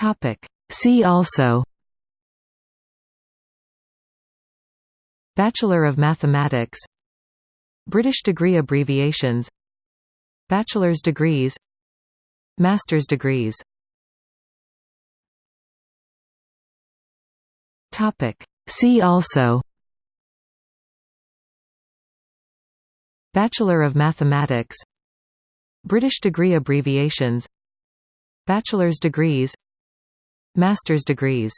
Topic. See also Bachelor of Mathematics British degree abbreviations Bachelor's degrees Master's degrees Topic. See also Bachelor of Mathematics British degree abbreviations Bachelor's degrees Master's degrees.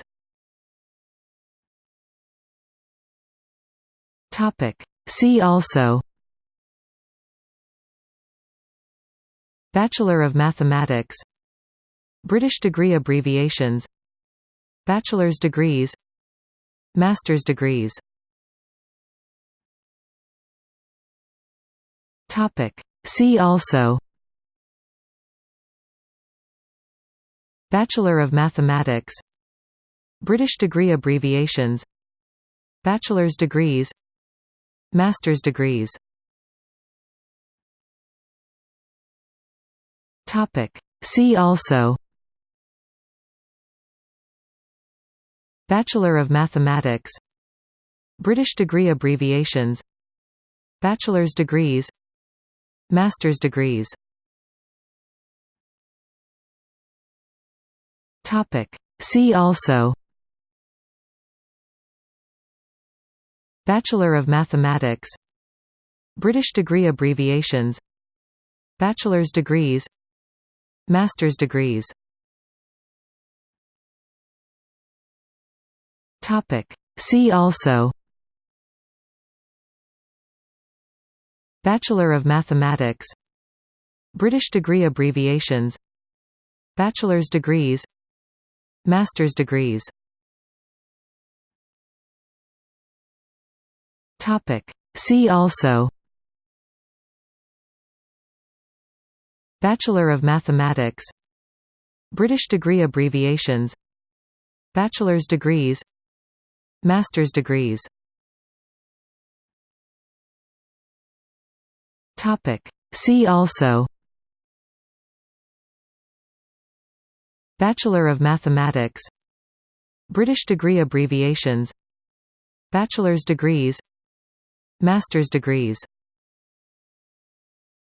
Topic. See also. Bachelor of Mathematics. British degree abbreviations. Bachelor's degrees. Master's degrees. Topic. See also Bachelor of Mathematics British degree abbreviations Bachelor's degrees Master's degrees. See also Bachelor of Mathematics British degree abbreviations Bachelor's degrees Master's degrees Topic. See also Bachelor of Mathematics British degree abbreviations Bachelor's degrees Master's degrees Topic. See also Bachelor of Mathematics British degree abbreviations Bachelor's degrees Master's degrees. Topic. See also. Bachelor of Mathematics. British degree abbreviations. Bachelor's degrees. Master's degrees. Topic. See also Bachelor of Mathematics British degree abbreviations Bachelor's degrees Master's degrees